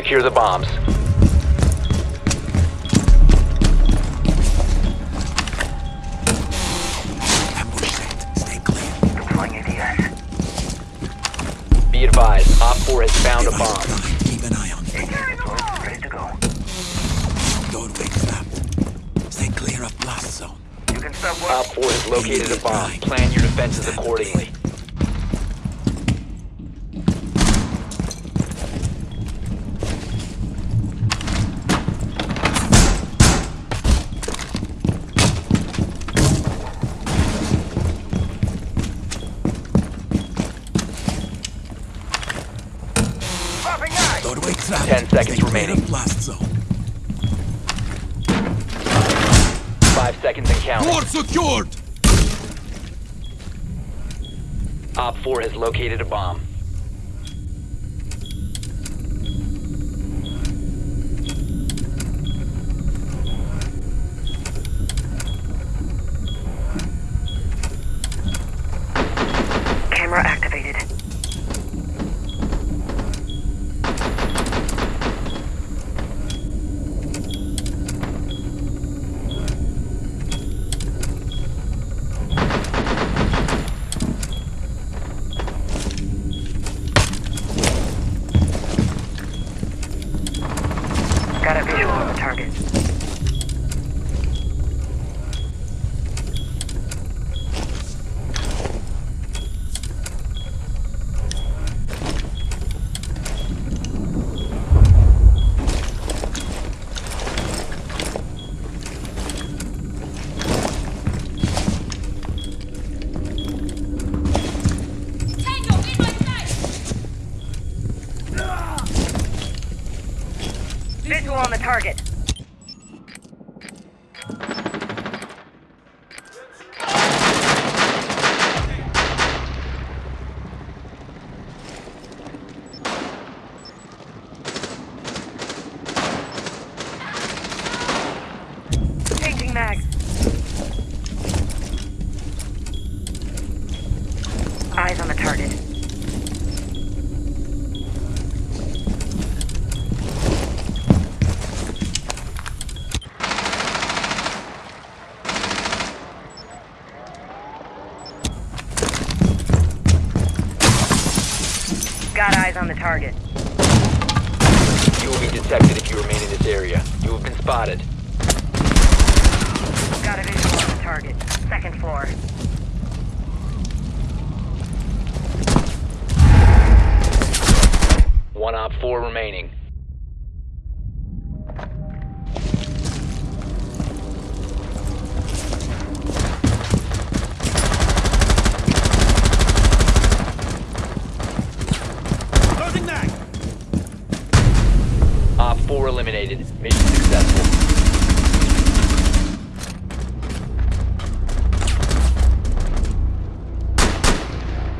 Secure the bombs. Ambush set. Stay clear. Deploying ADS. Be advised, OpFor has found a bomb. Keep an eye on it. ADS deployed. Ready to go. Doorway trapped. Stay clear of blast zone. You can stop OpFor has located a bomb. Plan your defenses accordingly. Trapped. 10 seconds Stay remaining. blast zone. 5 seconds and counting. secured! OpFor has located a bomb. Got a visual on the target. Visual on the target. Eyes on the target. Got eyes on the target. You will be detected if you remain in this area. You have been spotted. Got a visual on the target. Second floor. One OpFor remaining. 4 eliminated. Mission successful.